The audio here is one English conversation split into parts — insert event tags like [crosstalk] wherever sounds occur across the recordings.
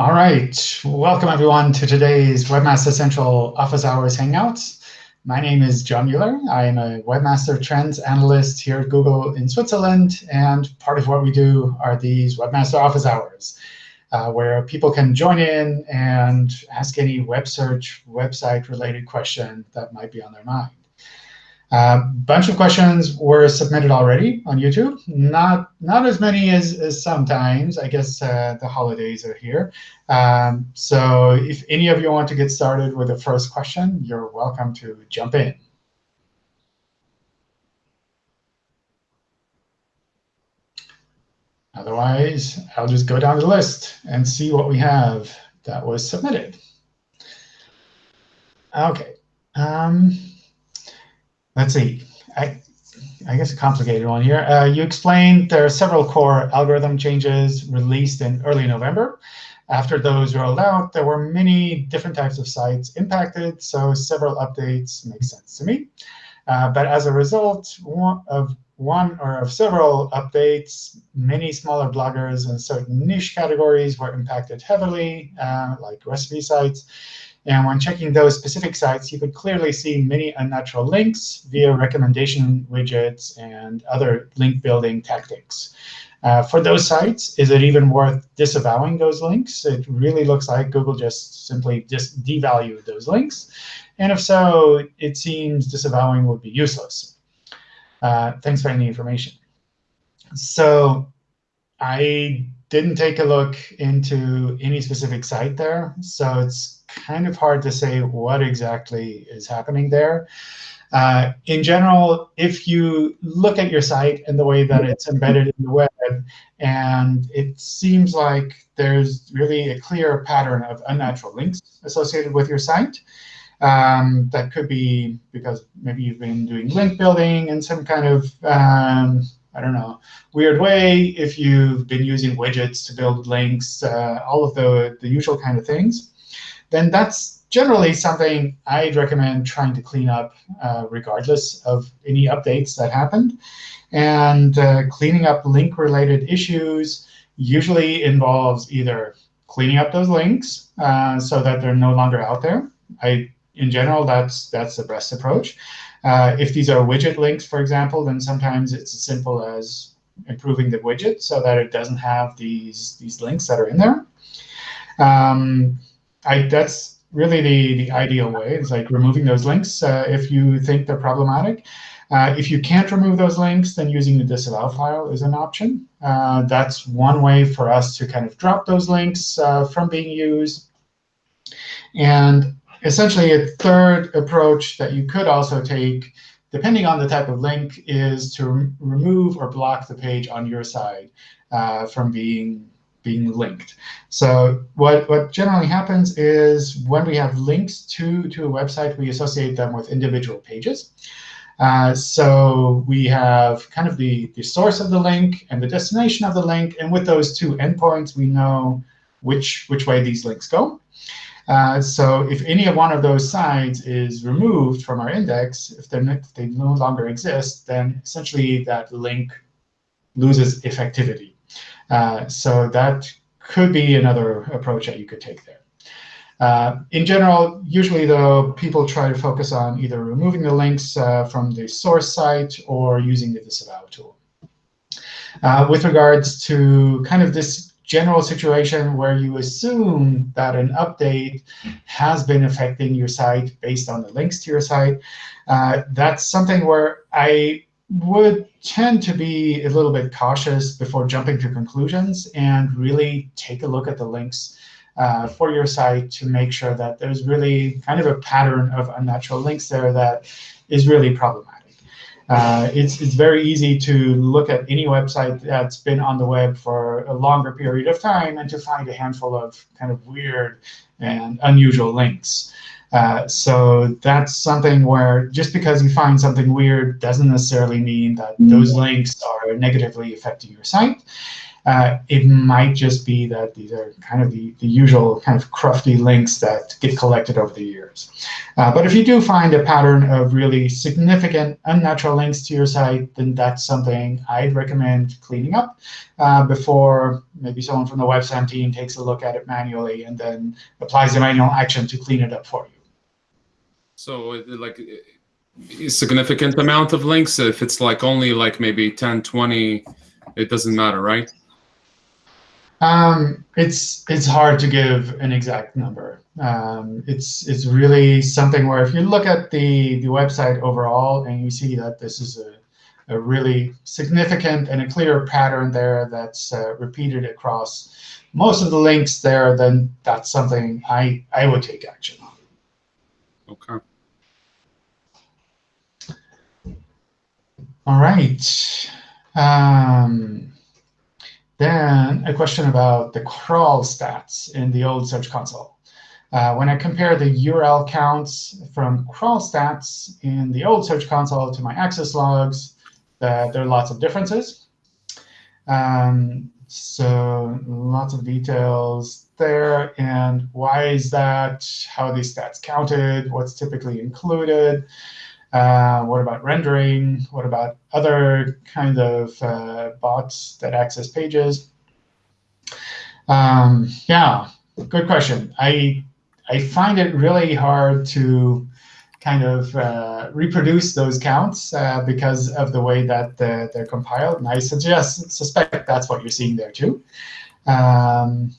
All right, welcome everyone to today's Webmaster Central Office Hours Hangouts. My name is John Mueller. I am a Webmaster Trends Analyst here at Google in Switzerland. And part of what we do are these Webmaster Office Hours, uh, where people can join in and ask any web search, website-related question that might be on their mind. A uh, bunch of questions were submitted already on YouTube. Not not as many as, as sometimes. I guess uh, the holidays are here. Um, so if any of you want to get started with the first question, you're welcome to jump in. Otherwise, I'll just go down the list and see what we have that was submitted. OK. Um, let's see. I, I guess a complicated one here. Uh, you explained there are several core algorithm changes released in early November. After those rolled out, there were many different types of sites impacted, so several updates make sense to me. Uh, but as a result one of one or of several updates, many smaller bloggers in certain niche categories were impacted heavily, uh, like recipe sites. And when checking those specific sites, you could clearly see many unnatural links via recommendation widgets and other link building tactics. Uh, for those sites, is it even worth disavowing those links? It really looks like Google just simply just devalued those links. And if so, it seems disavowing would be useless. Uh, thanks for any information. So I didn't take a look into any specific site there. So it's kind of hard to say what exactly is happening there. Uh, in general, if you look at your site and the way that it's embedded in the web, and it seems like there's really a clear pattern of unnatural links associated with your site, um, that could be because maybe you've been doing link building in some kind of, um, I don't know, weird way, if you've been using widgets to build links, uh, all of the, the usual kind of things then that's generally something I'd recommend trying to clean up uh, regardless of any updates that happened. And uh, cleaning up link-related issues usually involves either cleaning up those links uh, so that they're no longer out there. I, in general, that's, that's the best approach. Uh, if these are widget links, for example, then sometimes it's as simple as improving the widget so that it doesn't have these, these links that are in there. Um, I, that's really the, the ideal way. It's like removing those links uh, if you think they're problematic. Uh, if you can't remove those links, then using the disavow file is an option. Uh, that's one way for us to kind of drop those links uh, from being used. And essentially, a third approach that you could also take, depending on the type of link, is to re remove or block the page on your side uh, from being being linked. So what, what generally happens is when we have links to, to a website, we associate them with individual pages. Uh, so we have kind of the, the source of the link and the destination of the link. And with those two endpoints, we know which, which way these links go. Uh, so if any one of those sides is removed from our index, if, if they no longer exist, then essentially that link loses effectivity. Uh, so that could be another approach that you could take there. Uh, in general, usually, though, people try to focus on either removing the links uh, from the source site or using the disavow tool. Uh, with regards to kind of this general situation where you assume that an update has been affecting your site based on the links to your site, uh, that's something where I would tend to be a little bit cautious before jumping to conclusions and really take a look at the links uh, for your site to make sure that there's really kind of a pattern of unnatural links there that is really problematic. Uh, it's, it's very easy to look at any website that's been on the web for a longer period of time and to find a handful of kind of weird and unusual links. Uh, so that's something where just because you find something weird doesn't necessarily mean that those links are negatively affecting your site. Uh, it might just be that these are kind of the, the usual kind of crufty links that get collected over the years. Uh, but if you do find a pattern of really significant unnatural links to your site, then that's something I'd recommend cleaning up uh, before maybe someone from the webspam team takes a look at it manually and then applies the manual action to clean it up for you. So like significant amount of links, if it's like only like maybe 10, 20, it doesn't matter, right? Um, it's it's hard to give an exact number. Um, it's it's really something where if you look at the the website overall and you see that this is a a really significant and a clear pattern there that's uh, repeated across most of the links there, then that's something I I would take action on. Okay. All right. Um, then a question about the crawl stats in the old Search Console. Uh, when I compare the URL counts from crawl stats in the old Search Console to my access logs, uh, there are lots of differences. Um, so lots of details there. And why is that? How are these stats counted? What's typically included? Uh, what about rendering? What about other kind of uh, bots that access pages? Um, yeah, good question. I I find it really hard to kind of uh, reproduce those counts uh, because of the way that they're, they're, compiled. And I suggest suspect that's what you're seeing there too. Um,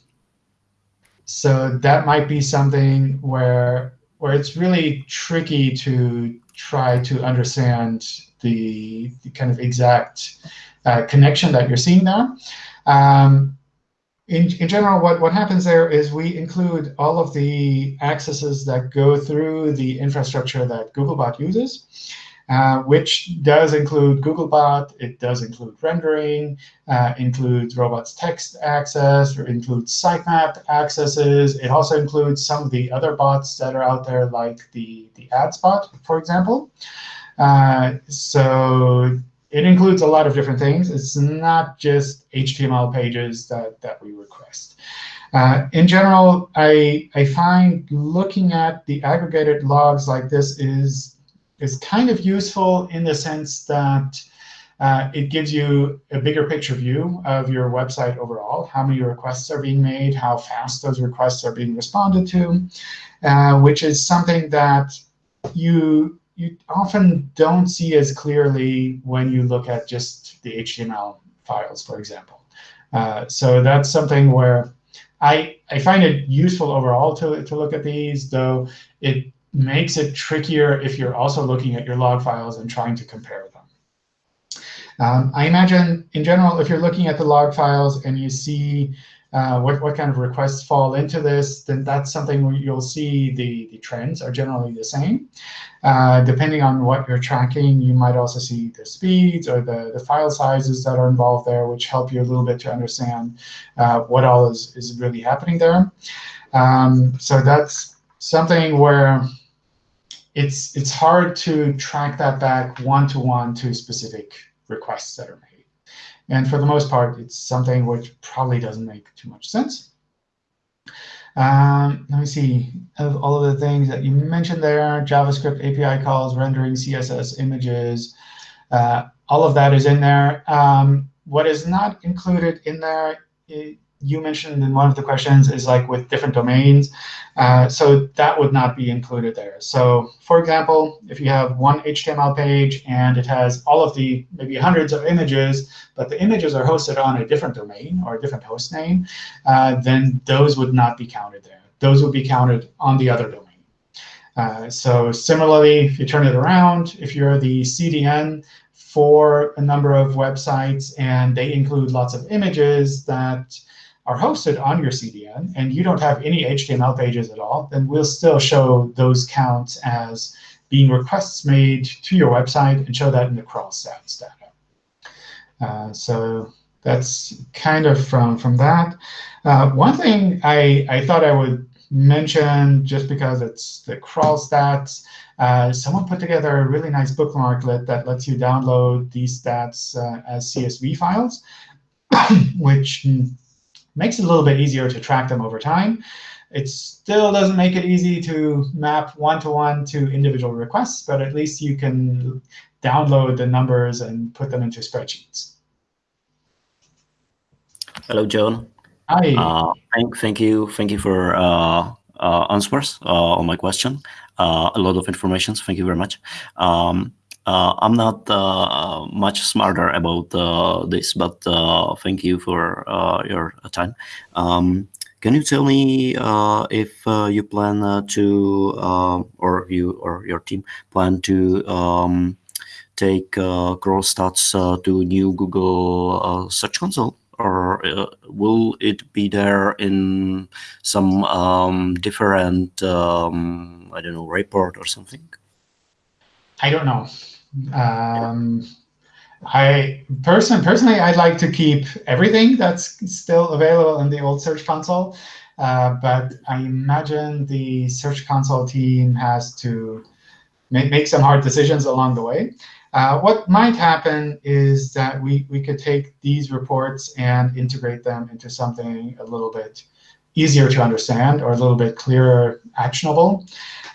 so that might be something where where it's really tricky to try to understand the, the kind of exact uh, connection that you're seeing there. Um, in, in general, what, what happens there is we include all of the accesses that go through the infrastructure that Googlebot uses, uh, which does include Googlebot. It does include rendering, uh, includes robots text access, or includes sitemap accesses. It also includes some of the other bots that are out there, like the, the ads bot, for example. Uh, so it includes a lot of different things. It's not just HTML pages that, that we request. Uh, in general, I, I find looking at the aggregated logs like this is, is kind of useful in the sense that uh, it gives you a bigger picture view of your website overall, how many requests are being made, how fast those requests are being responded to, uh, which is something that you you often don't see as clearly when you look at just the HTML files, for example. Uh, so that's something where I, I find it useful overall to, to look at these, though it makes it trickier if you're also looking at your log files and trying to compare them. Um, I imagine, in general, if you're looking at the log files and you see uh, what, what kind of requests fall into this, then that's something where you'll see the, the trends are generally the same. Uh, depending on what you're tracking, you might also see the speeds or the, the file sizes that are involved there, which help you a little bit to understand uh, what all is, is really happening there. Um, so that's something where it's, it's hard to track that back one-to-one -to, specific requests that are made. And for the most part, it's something which probably doesn't make too much sense. Um, let me see, of all of the things that you mentioned there, JavaScript API calls, rendering, CSS images, uh, all of that is in there. Um, what is not included in there, you mentioned in one of the questions is like with different domains. Uh, so that would not be included there. So for example, if you have one HTML page and it has all of the maybe hundreds of images, but the images are hosted on a different domain or a different host name, uh, then those would not be counted there. Those would be counted on the other domain. Uh, so similarly, if you turn it around, if you're the CDN for a number of websites and they include lots of images that are hosted on your CDN and you don't have any HTML pages at all, then we'll still show those counts as being requests made to your website and show that in the crawl stats data. Uh, so that's kind of from, from that. Uh, one thing I, I thought I would mention, just because it's the crawl stats, uh, someone put together a really nice bookmarklet that lets you download these stats uh, as CSV files. [coughs] which makes it a little bit easier to track them over time. It still doesn't make it easy to map one-to-one -to, -one to individual requests, but at least you can download the numbers and put them into spreadsheets. Hello, John. Hi. Uh, thank, thank you, thank you for uh, uh, answers uh, on my question. Uh, a lot of information. So Thank you very much. Um, I'm not uh, much smarter about uh, this, but uh, thank you for your time. Um, can you tell me if you plan to, or you or your team plan to um, take crawl stats to new Google Search Console? or uh, will it be there in some um, different, um, I don't know, report or something? I don't know. Um, I person personally, I'd like to keep everything that's still available in the old Search Console, uh, but I imagine the Search Console team has to make, make some hard decisions along the way. Uh, what might happen is that we, we could take these reports and integrate them into something a little bit easier to understand or a little bit clearer, actionable.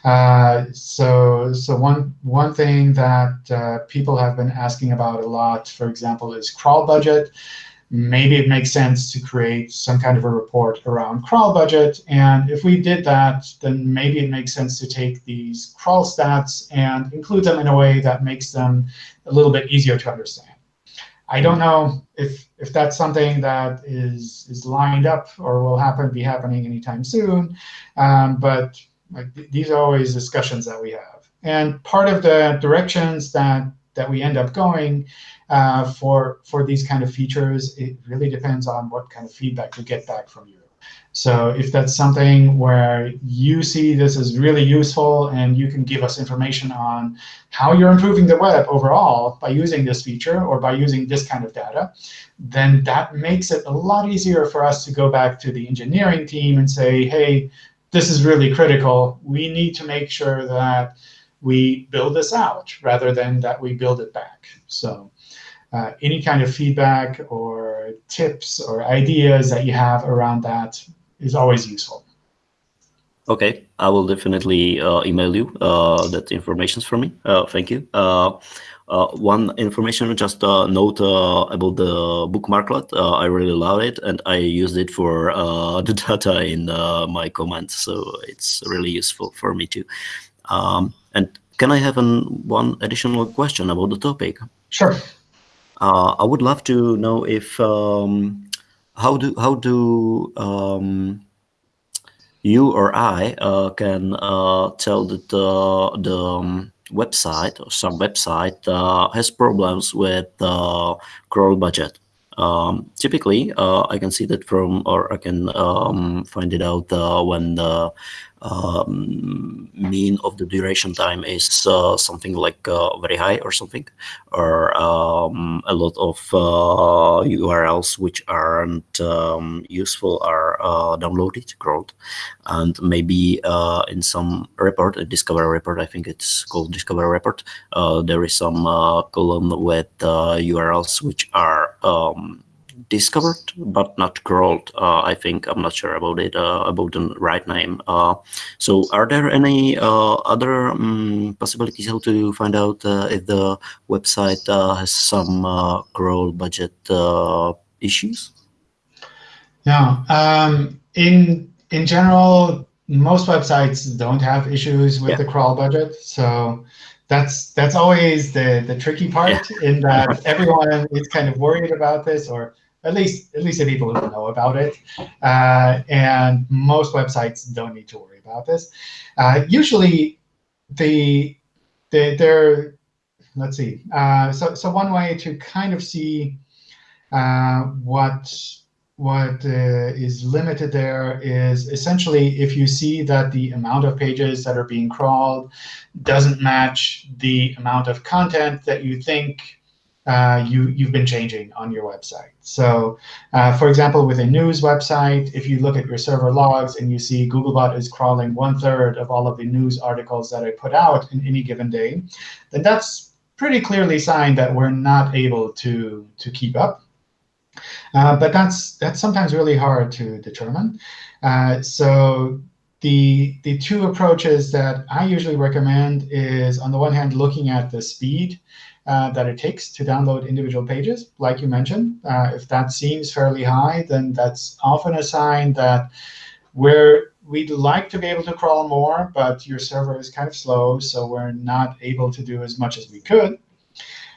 Uh, so so one, one thing that uh, people have been asking about a lot, for example, is crawl budget. Maybe it makes sense to create some kind of a report around crawl budget. And if we did that, then maybe it makes sense to take these crawl stats and include them in a way that makes them a little bit easier to understand. I don't know if if that's something that is is lined up or will happen be happening anytime soon, um, but like th these are always discussions that we have. And part of the directions that that we end up going uh, for for these kind of features, it really depends on what kind of feedback we get back from you. So if that's something where you see this is really useful and you can give us information on how you're improving the web overall by using this feature or by using this kind of data, then that makes it a lot easier for us to go back to the engineering team and say, hey, this is really critical. We need to make sure that we build this out rather than that we build it back. So uh, any kind of feedback or tips or ideas that you have around that is always useful. OK, I will definitely uh, email you uh, that information for me. Uh, thank you. Uh, uh, one information, just a note about the bookmarklet. I really love it, and I used it for [laughs] the data in my comments, so it's really useful for me too. Um, and can I have an, one additional question about the topic? Sure. I would love to know if um, how do how do um, you or I uh, can uh, tell that uh, the um, website or some website uh, has problems with the crawl budget? Um, typically, uh, I can see that from, or I can um, find it out uh, when the um, mean of the duration time is uh, something like uh, very high or something, or um, a lot of uh, URLs which aren't um, useful are uh, downloaded, crawled, and maybe uh, in some report, a Discover report, I think it's called Discover report, uh, there is some column with URLs which are um, discovered but not crawled. Uh, I think I'm not sure about it uh, about the right name. Uh, so, are there any uh, other um, possibilities how to find out uh, if the website uh, has some crawl budget issues? Yeah. Um, in in general, most websites don't have issues with yeah. the crawl budget. So that's that's always the the tricky part yeah. in that [laughs] everyone is kind of worried about this or at least at least the people who know about it. Uh, and most websites don't need to worry about this. Uh, usually, the the they're let's see. Uh, so so one way to kind of see uh, what what uh, is limited there is essentially if you see that the amount of pages that are being crawled doesn't match the amount of content that you think uh, you, you've been changing on your website. So uh, for example, with a news website, if you look at your server logs and you see Googlebot is crawling one third of all of the news articles that I put out in any given day, then that's pretty clearly sign that we're not able to, to keep up. Uh, but that's that's sometimes really hard to determine. Uh, so the the two approaches that I usually recommend is on the one hand looking at the speed uh, that it takes to download individual pages, like you mentioned. Uh, if that seems fairly high, then that's often a sign that we're we'd like to be able to crawl more, but your server is kind of slow, so we're not able to do as much as we could.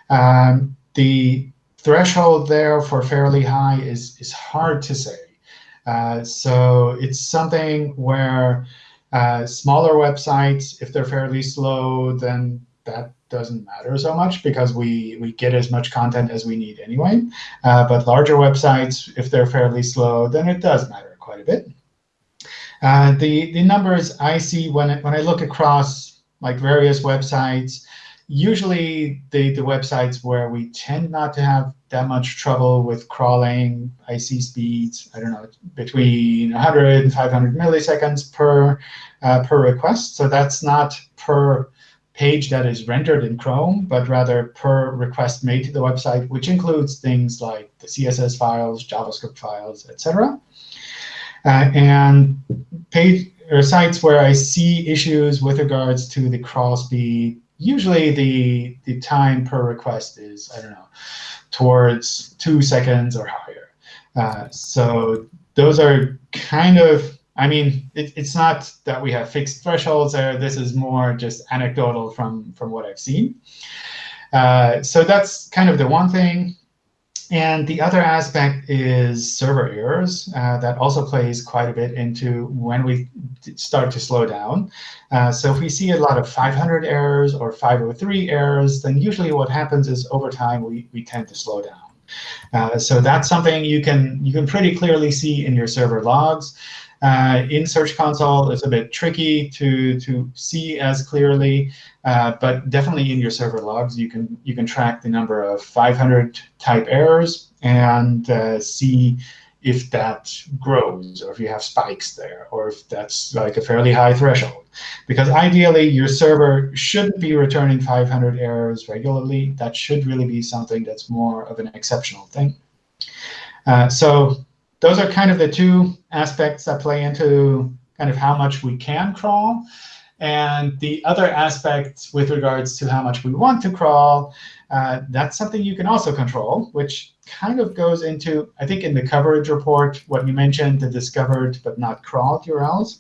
Um, the threshold there for fairly high is, is hard to say. Uh, so it's something where uh, smaller websites, if they're fairly slow, then that doesn't matter so much because we, we get as much content as we need anyway. Uh, but larger websites, if they're fairly slow, then it does matter quite a bit. Uh, the, the numbers I see when, it, when I look across like various websites, usually the, the websites where we tend not to have that much trouble with crawling, I see speeds, I don't know, between 100 and 500 milliseconds per, uh, per request. So that's not per page that is rendered in Chrome, but rather per request made to the website, which includes things like the CSS files, JavaScript files, etc. Uh, and page or sites where I see issues with regards to the crawl speed, usually the the time per request is I don't know towards two seconds or higher. Uh, so those are kind of I mean it, it's not that we have fixed thresholds there. This is more just anecdotal from from what I've seen. Uh, so that's kind of the one thing. And the other aspect is server errors. Uh, that also plays quite a bit into when we start to slow down. Uh, so if we see a lot of 500 errors or 503 errors, then usually what happens is over time we, we tend to slow down. Uh, so that's something you can you can pretty clearly see in your server logs. Uh, in Search Console, it's a bit tricky to, to see as clearly, uh, but definitely in your server logs, you can, you can track the number of 500 type errors and uh, see if that grows, or if you have spikes there, or if that's like a fairly high threshold. Because ideally, your server shouldn't be returning 500 errors regularly. That should really be something that's more of an exceptional thing. Uh, so those are kind of the two aspects that play into kind of how much we can crawl. And the other aspect with regards to how much we want to crawl, uh, that's something you can also control, which kind of goes into, I think in the coverage report, what you mentioned, the discovered but not crawled URLs.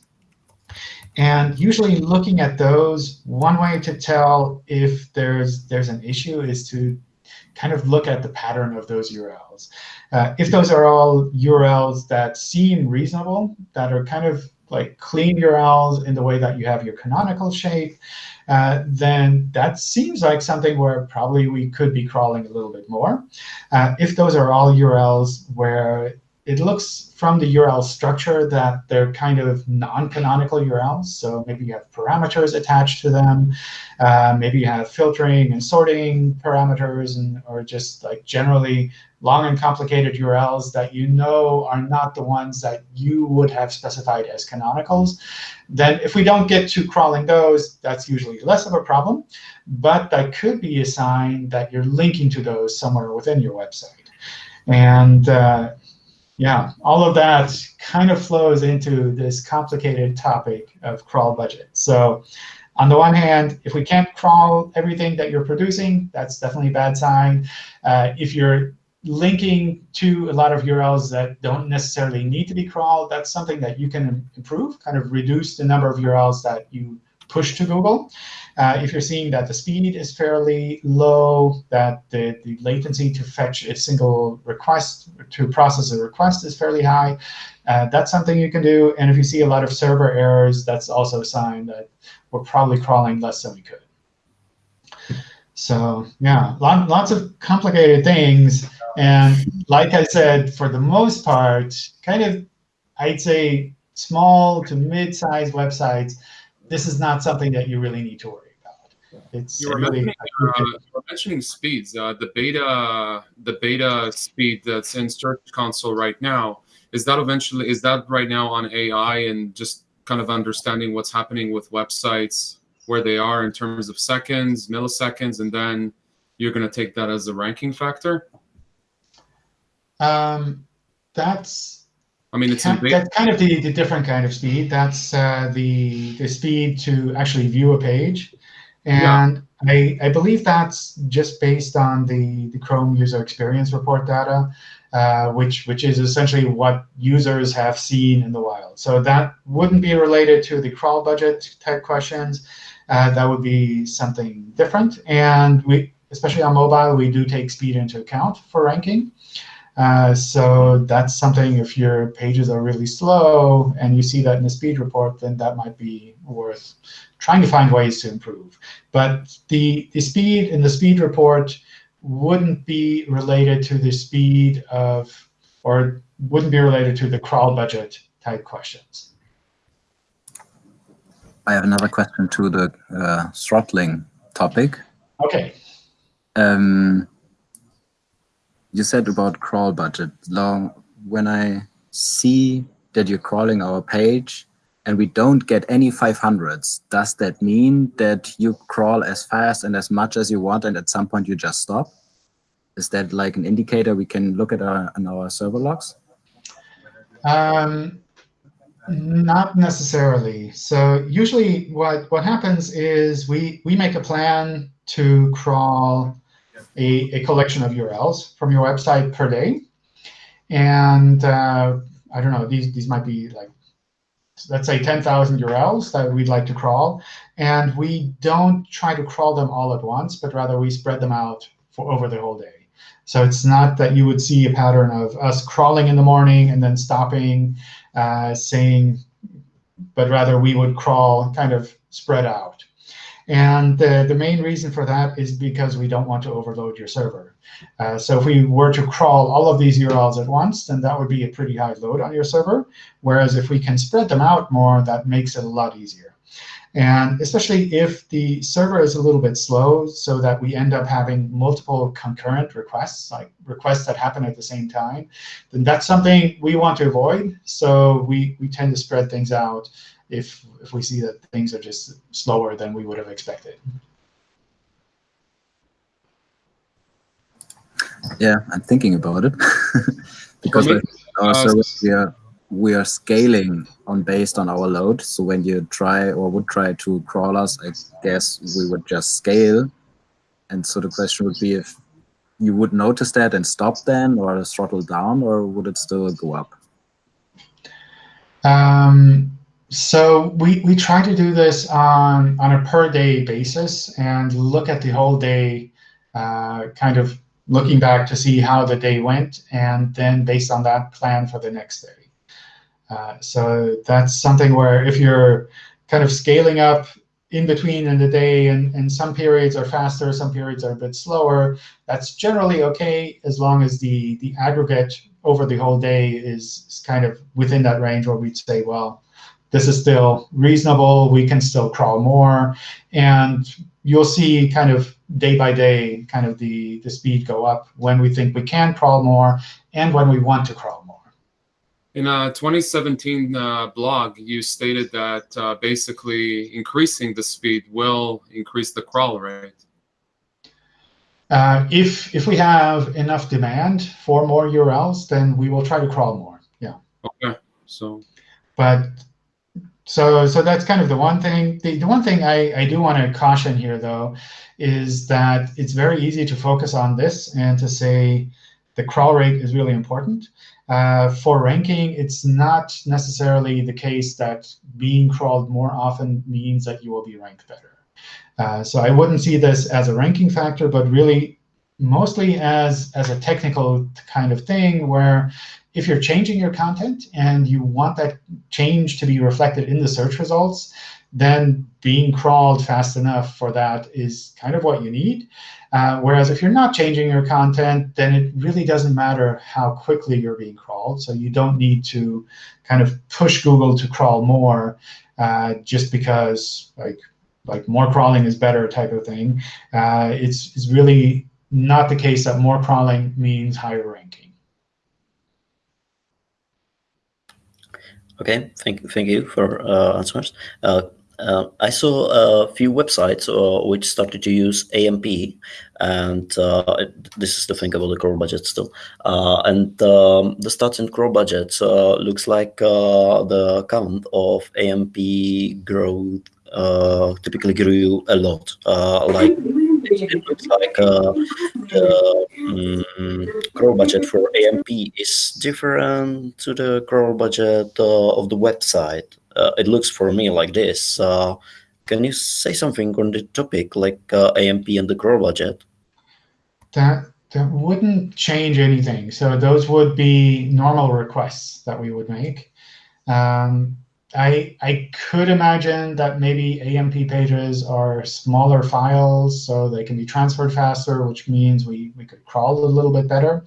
And usually looking at those, one way to tell if there's, there's an issue is to kind of look at the pattern of those URLs. Uh, if those are all URLs that seem reasonable, that are kind of like clean URLs in the way that you have your canonical shape, uh, then that seems like something where probably we could be crawling a little bit more. Uh, if those are all URLs where it looks from the URL structure that they're kind of non-canonical URLs. So maybe you have parameters attached to them. Uh, maybe you have filtering and sorting parameters, and or just like generally long and complicated URLs that you know are not the ones that you would have specified as canonicals. Then if we don't get to crawling those, that's usually less of a problem. But that could be a sign that you're linking to those somewhere within your website. And uh, yeah, all of that kind of flows into this complicated topic of crawl budget. So on the one hand, if we can't crawl everything that you're producing, that's definitely a bad sign. Uh, if you're linking to a lot of URLs that don't necessarily need to be crawled, that's something that you can improve, kind of reduce the number of URLs that you push to Google. Uh, if you're seeing that the speed is fairly low, that the, the latency to fetch a single request, to process a request is fairly high, uh, that's something you can do. And if you see a lot of server errors, that's also a sign that we're probably crawling less than we could. So yeah, lot, lots of complicated things. And like I said, for the most part, kind of, I'd say small to mid-sized websites, this is not something that you really need to worry about. It's you were, really, mentioning, uh, you were mentioning speeds. Uh, the beta, the beta speed that's in Search Console right now is that eventually is that right now on AI and just kind of understanding what's happening with websites where they are in terms of seconds, milliseconds, and then you're going to take that as a ranking factor. Um, that's I mean, it's in Kind-. That's kind of the, the different kind of speed. That's uh, the the speed to actually view a page, Yeah. and I I believe that's just based on the the Chrome user experience report data, uh, which which is essentially what users have seen in the wild. So that wouldn't be related to the crawl budget type questions. Uh, that would be something different. And we, especially on mobile, we do take speed into account for ranking. Uh, so that's something if your pages are really slow and you see that in the speed report, then that might be worth trying to find ways to improve. But the, the speed in the speed report wouldn't be related to the speed of, or wouldn't be related to the crawl budget type questions. I have another question to the uh, throttling topic. OK, Um, you said about crawl budget. Long when I see that you're crawling our page and we don't get any 500s, does that mean that you crawl as fast and as much as you want and at some point you just stop? Is that like an indicator we can look at our, on our server logs? Um, not necessarily. So usually what, what happens is we, we make a plan to crawl a, a collection of URLs from your website per day. And uh, I don't know, these, these might be like, let's say 10,000 URLs that we'd like to crawl. And we don't try to crawl them all at once, but rather we spread them out for over the whole day. So it's not that you would see a pattern of us crawling in the morning and then stopping, uh, saying, but rather we would crawl kind of spread out. And the, the main reason for that is because we don't want to overload your server. Uh, so if we were to crawl all of these URLs at once, then that would be a pretty high load on your server. Whereas if we can spread them out more, that makes it a lot easier. And especially if the server is a little bit slow, so that we end up having multiple concurrent requests, like requests that happen at the same time, then that's something we want to avoid. So we, we tend to spread things out if, if we see that things are just slower than we would have expected. Yeah, I'm thinking about it [laughs] because me, with our uh, service we are we are scaling on based on our load. So when you try or would try to crawl us, I guess we would just scale. And so the question would be if you would notice that and stop then, or throttle down, or would it still go up? Um, so we, we try to do this on, on a per day basis and look at the whole day, uh, kind of looking back to see how the day went, and then based on that, plan for the next day. Uh, so that's something where if you're kind of scaling up in between in the day, and, and some periods are faster, some periods are a bit slower, that's generally OK as long as the, the aggregate over the whole day is, is kind of within that range where we'd say, well, this is still reasonable. We can still crawl more. And you'll see kind of day by day kind of the, the speed go up when we think we can crawl more and when we want to crawl more. In a 2017 uh, blog, you stated that uh, basically increasing the speed will increase the crawl rate. Uh, if, if we have enough demand for more URLs, then we will try to crawl more. Yeah. Okay, so But so so that's kind of the one thing. The, the one thing I, I do want to caution here, though, is that it's very easy to focus on this and to say the crawl rate is really important. Uh, for ranking, it's not necessarily the case that being crawled more often means that you will be ranked better. Uh, so I wouldn't see this as a ranking factor, but really mostly as, as a technical kind of thing where if you're changing your content and you want that change to be reflected in the search results, then being crawled fast enough for that is kind of what you need. Uh, whereas if you're not changing your content, then it really doesn't matter how quickly you're being crawled. So you don't need to kind of push Google to crawl more uh, just because like like more crawling is better type of thing. Uh, it's, it's really not the case that more crawling means higher ranking. Okay, thank thank you for uh, answers. Uh, Uh, I saw a few websites uh, which started to use AMP, and uh, this is the thing about the crawl budget still. Uh, and um, the stats in crawl budgets uh, looks like the count of AMP growth typically grew a lot. like it looks like the um, crawl budget for AMP is different to the crawl budget of the website uh, it looks for me like this. Uh, can you say something on the topic, like uh, AMP and the crawl budget? That that wouldn't change anything. So those would be normal requests that we would make. Um, I I could imagine that maybe AMP pages are smaller files, so they can be transferred faster, which means we we could crawl a little bit better.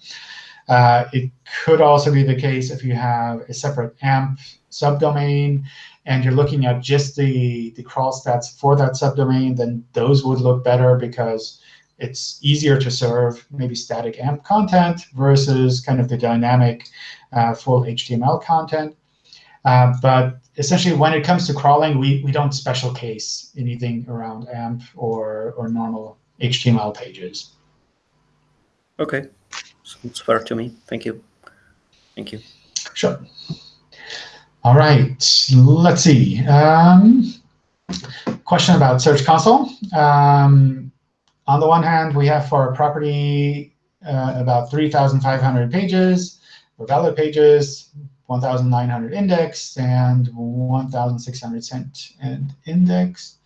Uh, it could also be the case if you have a separate AMP subdomain and you're looking at just the, the crawl stats for that subdomain, then those would look better because it's easier to serve maybe static AMP content versus kind of the dynamic uh, full HTML content. Uh, but essentially, when it comes to crawling, we, we don't special case anything around AMP or, or normal HTML pages. OK. Sounds fair to me. Thank you. Thank you. Sure. All right, let's see. Um, question about Search Console. Um, on the one hand, we have for a property uh, about 3,500 pages, for valid pages, 1,900 index, and 1,600 sent and index.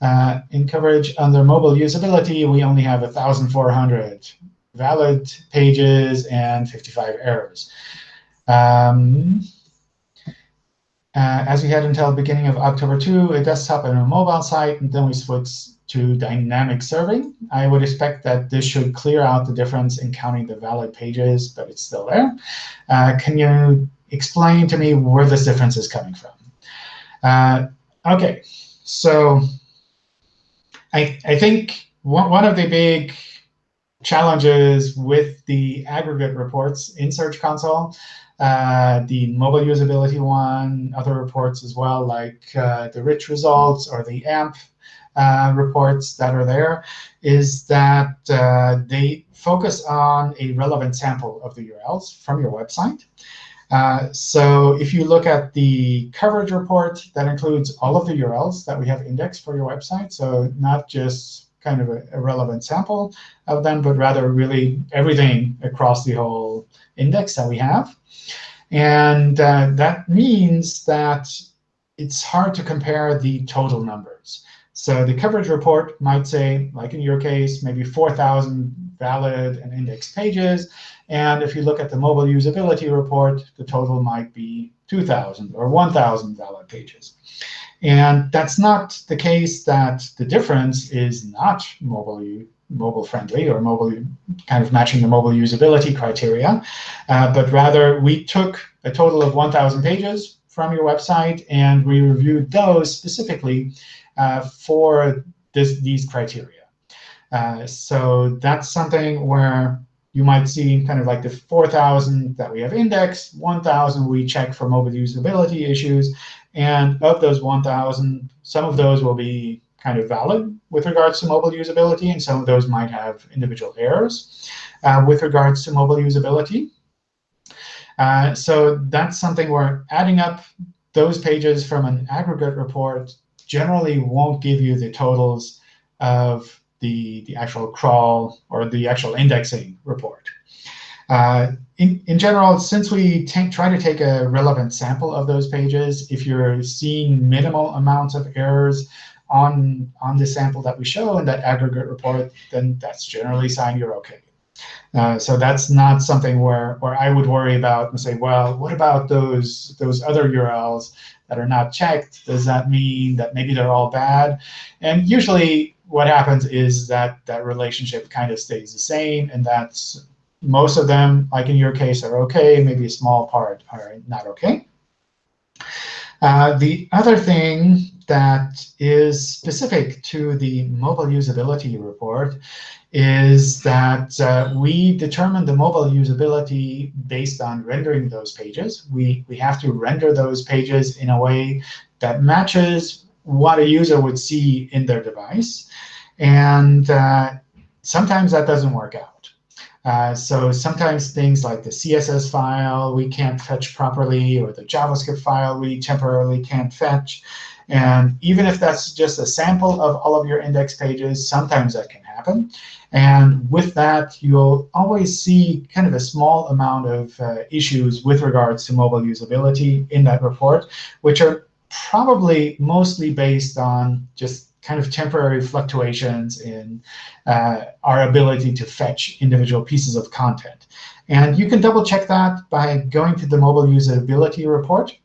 Uh, in coverage under mobile usability, we only have 1,400 valid pages and 55 errors. Um, uh, as we had until the beginning of October 2, a desktop and a mobile site, and then we switched to dynamic serving. I would expect that this should clear out the difference in counting the valid pages, but it's still there. Uh, can you explain to me where this difference is coming from? Uh, OK, so I, I think one, one of the big challenges with the aggregate reports in Search Console uh, the mobile usability one, other reports as well, like uh, the rich results or the AMP uh, reports that are there, is that uh, they focus on a relevant sample of the URLs from your website. Uh, so if you look at the coverage report, that includes all of the URLs that we have indexed for your website. So not just kind of a, a relevant sample of them, but rather really everything across the whole index that we have. And uh, that means that it's hard to compare the total numbers. So the coverage report might say, like in your case, maybe 4,000 valid and indexed pages. And if you look at the mobile usability report, the total might be 2,000 or 1,000 valid pages. And that's not the case that the difference is not mobile mobile friendly or mobile kind of matching the mobile usability criteria, uh, but rather we took a total of 1,000 pages from your website and we reviewed those specifically uh, for this, these criteria. Uh, so that's something where you might see kind of like the 4,000 that we have indexed, 1,000 we check for mobile usability issues, and of those 1,000, some of those will be kind of valid with regards to mobile usability, and some of those might have individual errors uh, with regards to mobile usability. Uh, so that's something where adding up those pages from an aggregate report generally won't give you the totals of the, the actual crawl or the actual indexing report. Uh, in, in general, since we try to take a relevant sample of those pages, if you're seeing minimal amounts of errors, on, on the sample that we show in that aggregate report, then that's generally sign you're OK. Uh, so that's not something where, where I would worry about and say, well, what about those, those other URLs that are not checked? Does that mean that maybe they're all bad? And usually what happens is that that relationship kind of stays the same, and that's most of them, like in your case, are OK. Maybe a small part are not OK. Uh, the other thing that is specific to the mobile usability report is that uh, we determine the mobile usability based on rendering those pages. We, we have to render those pages in a way that matches what a user would see in their device. And uh, sometimes that doesn't work out. Uh, so sometimes things like the CSS file we can't fetch properly, or the JavaScript file we temporarily can't fetch. And even if that's just a sample of all of your index pages, sometimes that can happen. And with that, you'll always see kind of a small amount of uh, issues with regards to mobile usability in that report, which are probably mostly based on just kind of temporary fluctuations in uh, our ability to fetch individual pieces of content. And you can double check that by going to the mobile usability report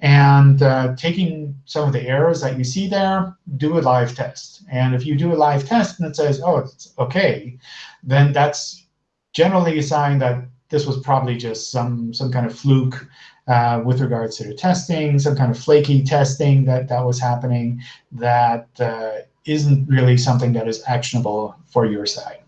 and uh, taking some of the errors that you see there, do a live test. And if you do a live test and it says, oh, it's OK, then that's generally a sign that this was probably just some, some kind of fluke uh, with regards to the testing, some kind of flaky testing that, that was happening that uh, not really something that is actionable for your side.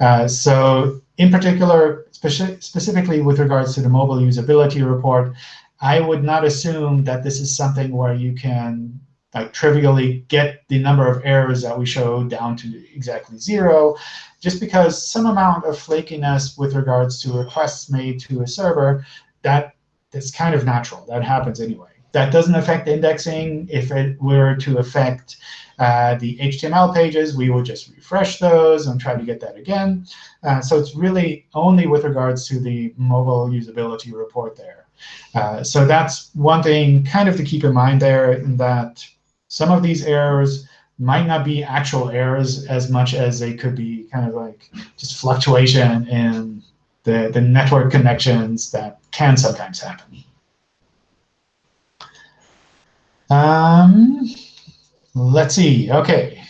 Uh, so in particular, speci specifically with regards to the mobile usability report, I would not assume that this is something where you can like trivially get the number of errors that we show down to exactly zero, just because some amount of flakiness with regards to requests made to a server, that that's kind of natural. That happens anyway. That doesn't affect indexing. If it were to affect uh, the HTML pages, we would just refresh those and try to get that again. Uh, so it's really only with regards to the mobile usability report there. Uh, so that's one thing kind of to keep in mind there, that some of these errors might not be actual errors as much as they could be kind of like just fluctuation in the, the network connections that can sometimes happen. Um, let's see. OK,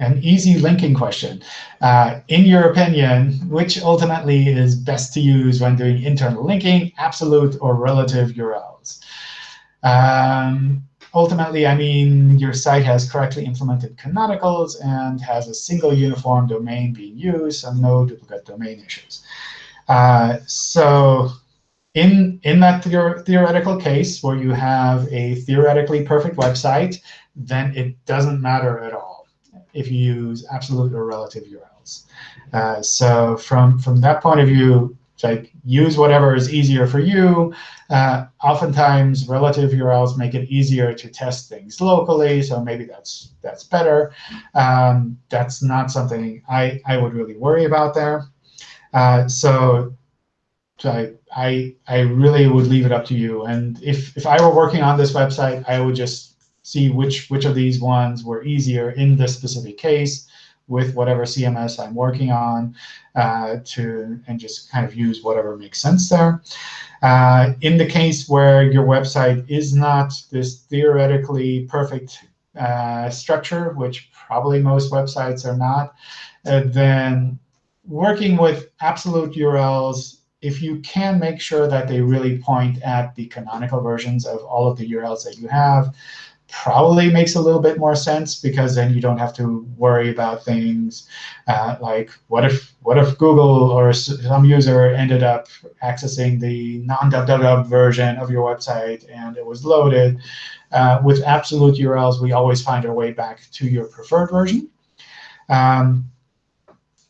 an easy linking question. Uh, in your opinion, which ultimately is best to use when doing internal linking, absolute or relative URLs? Um, ultimately, I mean your site has correctly implemented canonicals and has a single uniform domain being used, and no duplicate domain issues. Uh, so in, in that theor theoretical case where you have a theoretically perfect website, then it doesn't matter at all if you use absolute or relative URLs. Uh, so from, from that point of view, like use whatever is easier for you. Uh, oftentimes, relative URLs make it easier to test things locally, so maybe that's that's better. Um, that's not something I, I would really worry about there. Uh, so I, I, I really would leave it up to you. And if, if I were working on this website, I would just see which, which of these ones were easier in this specific case with whatever CMS I'm working on uh, to and just kind of use whatever makes sense there. Uh, in the case where your website is not this theoretically perfect uh, structure, which probably most websites are not, uh, then working with absolute URLs, if you can make sure that they really point at the canonical versions of all of the URLs that you have, probably makes a little bit more sense because then you don't have to worry about things uh, like what if what if Google or some user ended up accessing the non-www version of your website and it was loaded. Uh, with absolute URLs, we always find our way back to your preferred version. Um,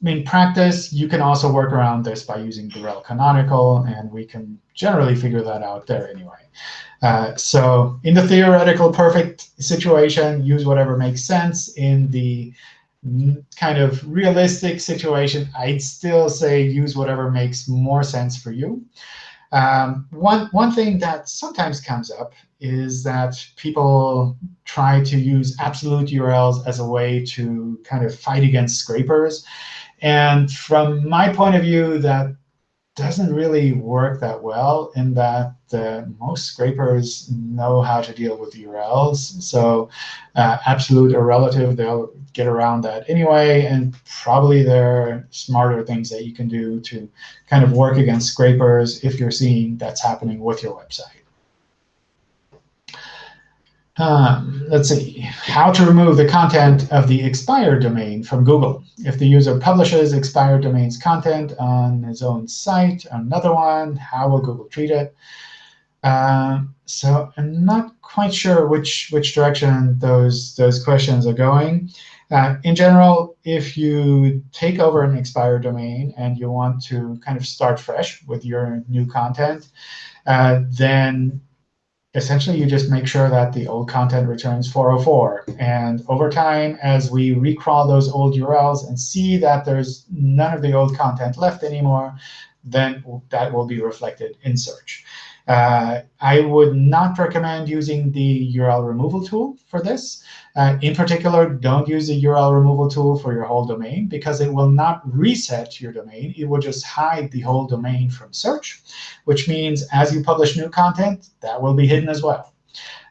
in practice, you can also work around this by using the rel canonical, and we can generally figure that out there anyway. Uh, so in the theoretical perfect situation, use whatever makes sense. In the kind of realistic situation, I'd still say use whatever makes more sense for you. Um, one, one thing that sometimes comes up is that people try to use absolute URLs as a way to kind of fight against scrapers. And from my point of view, that doesn't really work that well in that uh, most scrapers know how to deal with URLs. So uh, absolute or relative, they'll get around that anyway. And probably there are smarter things that you can do to kind of work against scrapers if you're seeing that's happening with your website. Um, let's see, how to remove the content of the expired domain from Google. If the user publishes expired domains content on his own site, another one, how will Google treat it? Um, so I'm not quite sure which which direction those those questions are going. Uh, in general, if you take over an expired domain and you want to kind of start fresh with your new content, uh, then essentially you just make sure that the old content returns 404. And over time, as we recrawl those old URLs and see that there's none of the old content left anymore, then that will be reflected in search. Uh, I would not recommend using the URL removal tool for this. Uh, in particular, don't use the URL removal tool for your whole domain, because it will not reset your domain. It will just hide the whole domain from search, which means as you publish new content, that will be hidden as well.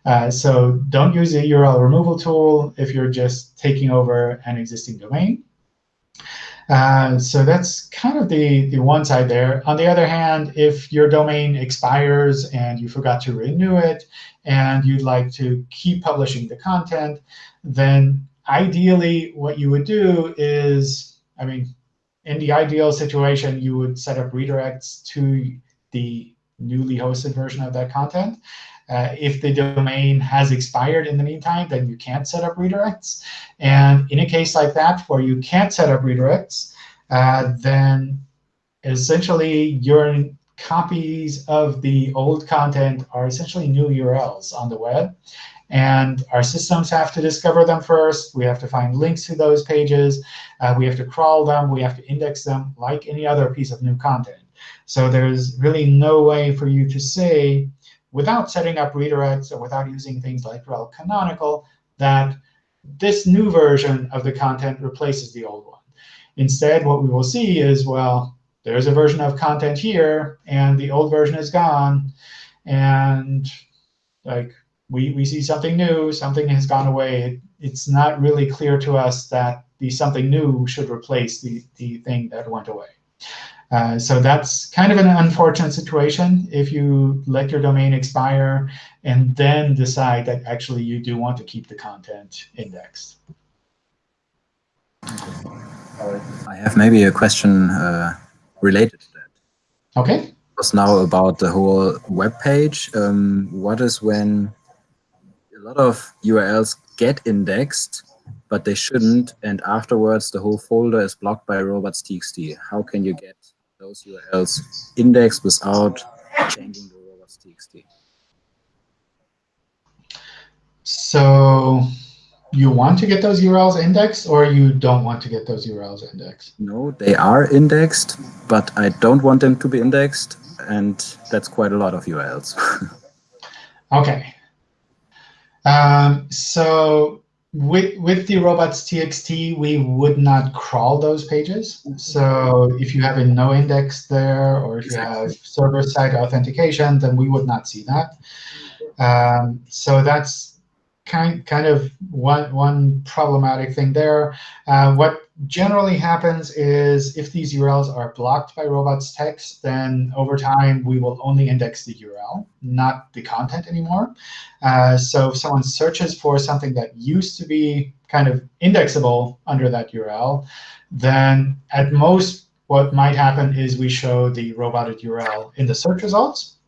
Uh, so don't use the URL removal tool if you're just taking over an existing domain. Uh, so that's kind of the, the one side there. On the other hand, if your domain expires and you forgot to renew it, and you'd like to keep publishing the content, then ideally what you would do is, I mean, in the ideal situation, you would set up redirects to the newly hosted version of that content. Uh, if the domain has expired in the meantime, then you can't set up redirects. And in a case like that, where you can't set up redirects, uh, then essentially your copies of the old content are essentially new URLs on the web. And our systems have to discover them first. We have to find links to those pages. Uh, we have to crawl them. We have to index them like any other piece of new content. So there's really no way for you to say, without setting up redirects or without using things like rel canonical, that this new version of the content replaces the old one. Instead, what we will see is, well, there's a version of content here, and the old version is gone. And like we, we see something new, something has gone away. it's not really clear to us that the something new should replace the, the thing that went away. Uh, so that's kind of an unfortunate situation if you let your domain expire and then decide that actually you do want to keep the content indexed. I have maybe a question uh, related to that. OK. It's now about the whole web page. Um, what is when a lot of URLs get indexed, but they shouldn't, and afterwards the whole folder is blocked by robots.txt? How can you get those URLs indexed without changing the robots.txt. So you want to get those URLs indexed, or you don't want to get those URLs indexed? No, they are indexed, but I don't want them to be indexed, and that's quite a lot of URLs. [laughs] OK. Um, so with, with the robots.txt, we would not crawl those pages. So if you have a no index there, or if you have server-side authentication, then we would not see that. Um, so that's kind, kind of one, one problematic thing there. Uh, what generally happens is if these URLs are blocked by robots text, then over time we will only index the URL, not the content anymore. Uh, so if someone searches for something that used to be kind of indexable under that URL, then at most what might happen is we show the roboted URL in the search results.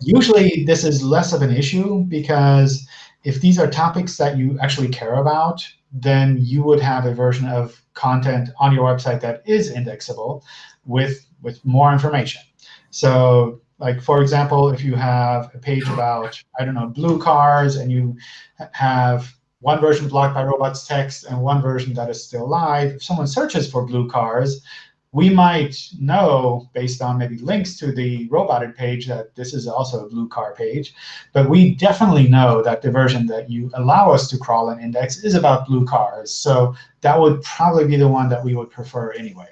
Usually this is less of an issue because if these are topics that you actually care about, then you would have a version of content on your website that is indexable with, with more information. So like, for example, if you have a page about, I don't know, blue cars, and you have one version blocked by robots text and one version that is still live, if someone searches for blue cars, we might know, based on maybe links to the roboted page, that this is also a blue car page. But we definitely know that the version that you allow us to crawl and index is about blue cars. So that would probably be the one that we would prefer anyway.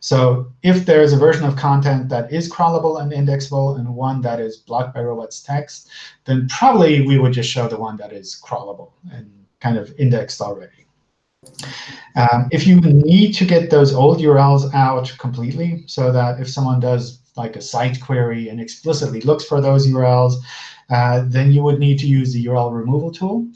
So if there is a version of content that is crawlable and indexable and one that is blocked by robots text, then probably we would just show the one that is crawlable and kind of indexed already. Um, if you need to get those old URLs out completely, so that if someone does like a site query and explicitly looks for those URLs, uh, then you would need to use the URL removal tool.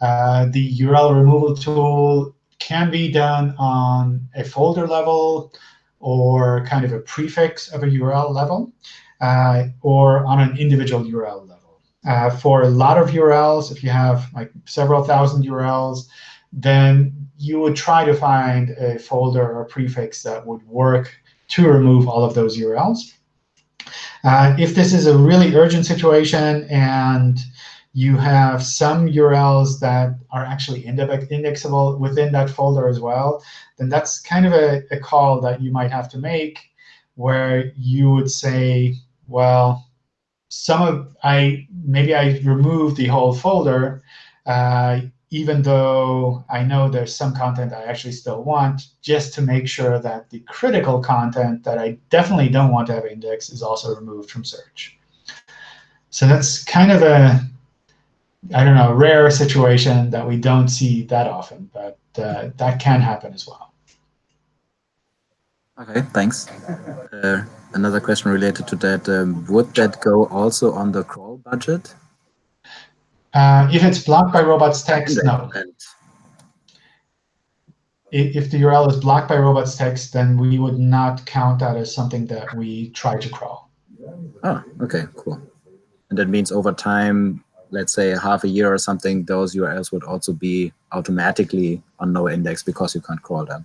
Uh, the URL removal tool can be done on a folder level or kind of a prefix of a URL level. uh, or on an individual URL level. Uh, for a lot of URLs, if you have like several thousand URLs, then you would try to find a folder or prefix that would work to remove all of those URLs. Uh, if this is a really urgent situation and you have some URLs that are actually indexable within that folder as well, then that's kind of a, a call that you might have to make where you would say, well, some of I maybe I remove the whole folder, uh, even though I know there's some content I actually still want, just to make sure that the critical content that I definitely don't want to have indexed is also removed from search. So that's kind of a I don't know, rare situation that we don't see that often, but uh, that can happen as well. Okay, thanks. Uh, another question related to that. Um, would that go also on the crawl budget? Uh, if it's blocked by robots.txt, no. If the URL is blocked by robots.txt, then we would not count that as something that we try to crawl. Oh, OK, cool. And that means over time, let's say half a year or something, those URLs would also be automatically on no index because you can't crawl them.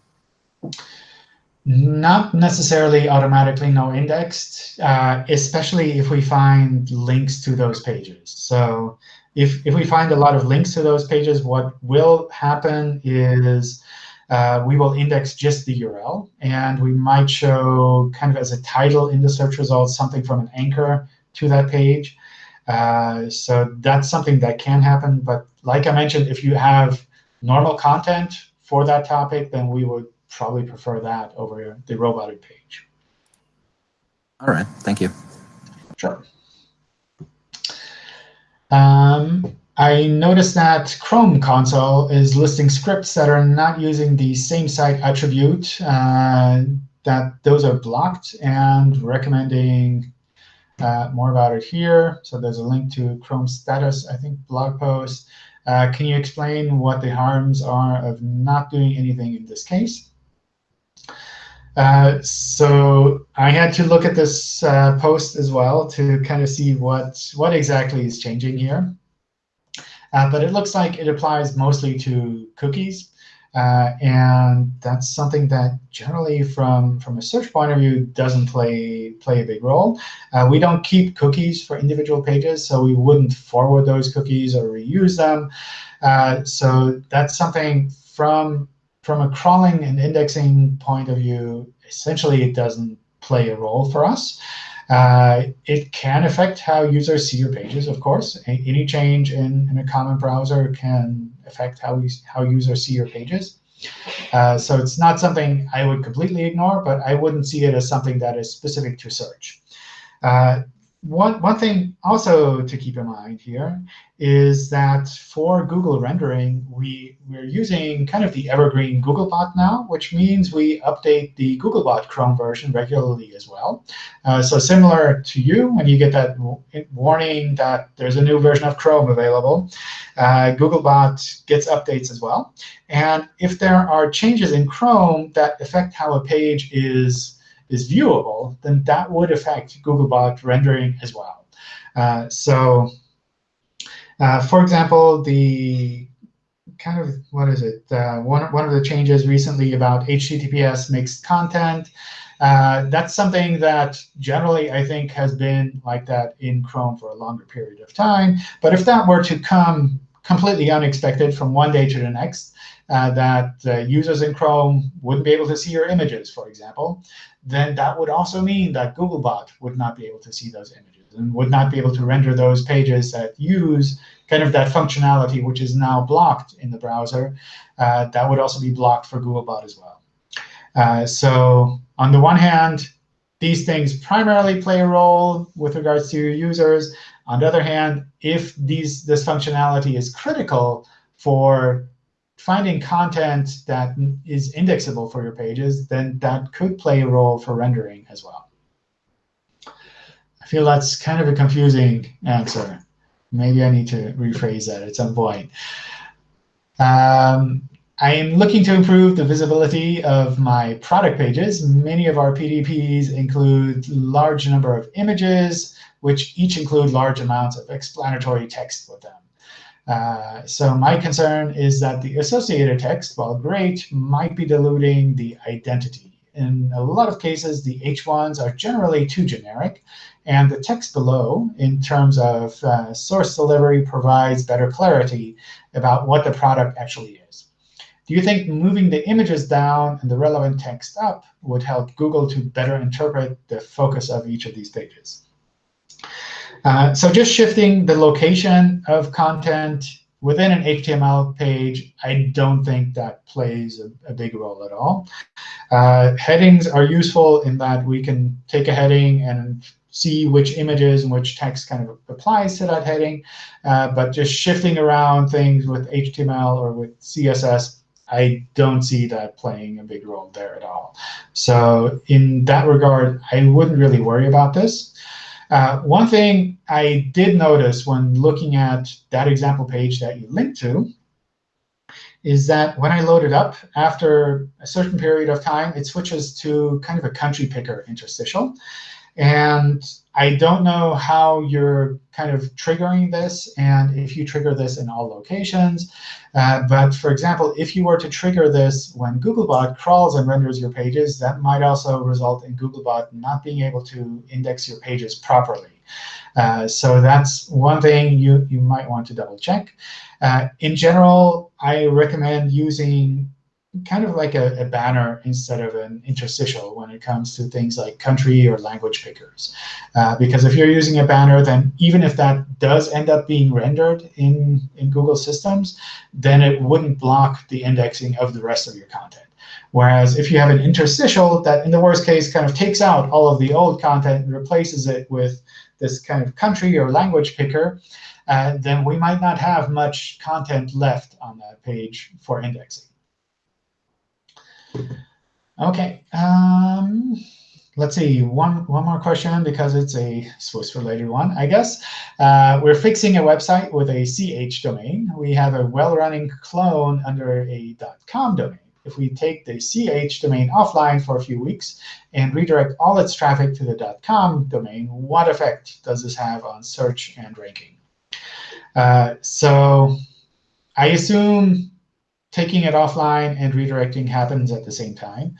Not necessarily automatically no indexed, uh, especially if we find links to those pages. So if, if we find a lot of links to those pages, what will happen is uh, we will index just the URL. And we might show kind of as a title in the search results something from an anchor to that page. Uh, so that's something that can happen. But like I mentioned, if you have normal content for that topic, then we would probably prefer that over the roboted page. All right. Thank you. Sure. Um, I noticed that Chrome console is listing scripts that are not using the SameSite attribute, uh, that those are blocked, and recommending uh, more about it here. So there's a link to Chrome status, I think, blog post. Uh, can you explain what the harms are of not doing anything in this case? Uh, so I had to look at this uh, post as well to kind of see what, what exactly is changing here. Uh, but it looks like it applies mostly to cookies. Uh, and that's something that generally, from, from a search point of view, doesn't play, play a big role. Uh, we don't keep cookies for individual pages, so we wouldn't forward those cookies or reuse them. Uh, so that's something from, from a crawling and indexing point of view, essentially it doesn't play a role for us. Uh, it can affect how users see your pages, of course. A any change in, in a common browser can affect how, how users see your pages. Uh, so it's not something I would completely ignore, but I wouldn't see it as something that is specific to search. Uh, one, one thing also to keep in mind here is that for Google rendering, we, we're using kind of the evergreen Googlebot now, which means we update the Googlebot Chrome version regularly as well. Uh, so similar to you, when you get that warning that there's a new version of Chrome available, uh, Googlebot gets updates as well. And if there are changes in Chrome that affect how a page is is viewable, then that would affect Googlebot rendering as well. Uh, so uh, for example, the kind of, what is it, uh, one, one of the changes recently about HTTPS mixed content, uh, that's something that generally I think has been like that in Chrome for a longer period of time. But if that were to come completely unexpected from one day to the next, uh, that uh, users in Chrome wouldn't be able to see your images, for example, then that would also mean that Googlebot would not be able to see those images and would not be able to render those pages that use kind of that functionality, which is now blocked in the browser. Uh, that would also be blocked for Googlebot as well. Uh, so on the one hand, these things primarily play a role with regards to users. On the other hand, if these, this functionality is critical for finding content that is indexable for your pages, then that could play a role for rendering as well. I feel that's kind of a confusing answer. Maybe I need to rephrase that at some point. Um, I am looking to improve the visibility of my product pages. Many of our PDPs include large number of images, which each include large amounts of explanatory text with them. Uh, so my concern is that the associated text, while great, might be diluting the identity. In a lot of cases, the H1s are generally too generic, and the text below, in terms of uh, source delivery, provides better clarity about what the product actually is. Do you think moving the images down and the relevant text up would help Google to better interpret the focus of each of these pages? Uh, so just shifting the location of content within an HTML page, I don't think that plays a, a big role at all. Uh, headings are useful in that we can take a heading and see which images and which text kind of applies to that heading. Uh, but just shifting around things with HTML or with CSS, I don't see that playing a big role there at all. So in that regard, I wouldn't really worry about this. Uh, one thing I did notice when looking at that example page that you linked to is that when I load it up, after a certain period of time, it switches to kind of a country picker interstitial. And I don't know how you're kind of triggering this and if you trigger this in all locations. Uh, but for example, if you were to trigger this when Googlebot crawls and renders your pages, that might also result in Googlebot not being able to index your pages properly. Uh, so that's one thing you, you might want to double check. Uh, in general, I recommend using kind of like a, a, banner instead of an interstitial when it comes to things like country or language pickers. Uh, because if you're using a banner, then even if that does end up being rendered in, in Google systems, then it wouldn't block the indexing of the rest of your content. Whereas if you have an interstitial that, in the worst case, kind of takes out all of the old content and replaces it with this kind of country or language picker, uh, then we might not have much content left on that page for indexing. OK. Um, let's see, one, one more question, because it's a Swiss-related one, I guess. Uh, we're fixing a website with a CH domain. We have a well-running clone under a .com domain. If we take the CH domain offline for a few weeks and redirect all its traffic to the .com domain, what effect does this have on search and ranking? Uh, so I assume taking it offline and redirecting happens at the same time.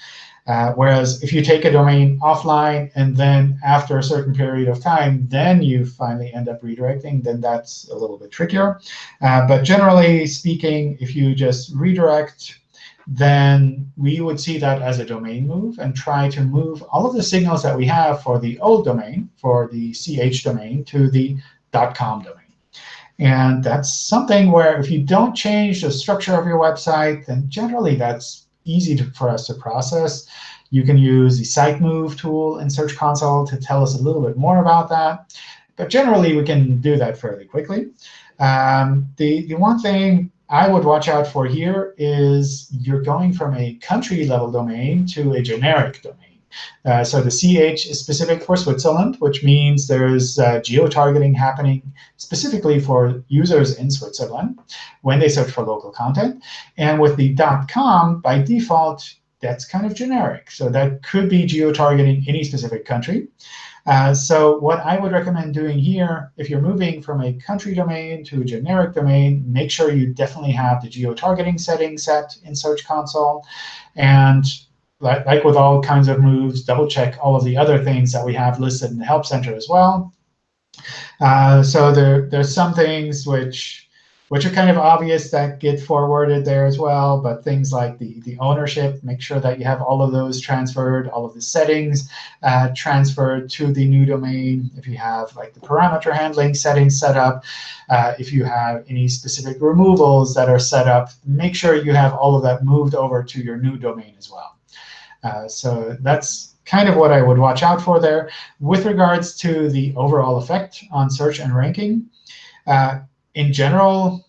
Uh, whereas if you take a domain offline and then after a certain period of time, then you finally end up redirecting, then that's a little bit trickier. Uh, but generally speaking, if you just redirect, then we would see that as a domain move and try to move all of the signals that we have for the old domain, for the ch domain, to the .com domain. And that's something where if you don't change the structure of your website, then generally that's easy to, for us to process. You can use the site move tool in Search Console to tell us a little bit more about that. But generally, we can do that fairly quickly. Um, the, the one thing I would watch out for here is you're going from a country level domain to a generic domain. Uh, so the CH is specific for Switzerland, which means there's uh, geo-targeting happening specifically for users in Switzerland when they search for local content. And with the .com, by default, that's kind of generic. So that could be geo-targeting any specific country. Uh, so what I would recommend doing here, if you're moving from a country domain to a generic domain, make sure you definitely have the geo-targeting setting set in Search Console. And like, like with all kinds of moves, double check all of the other things that we have listed in the Help Center as well. Uh, so there, there's some things which which are kind of obvious that get forwarded there as well. But things like the, the ownership, make sure that you have all of those transferred, all of the settings uh, transferred to the new domain. If you have like the parameter handling settings set up, uh, if you have any specific removals that are set up, make sure you have all of that moved over to your new domain as well. Uh, so that's kind of what I would watch out for there. With regards to the overall effect on search and ranking, uh, in general,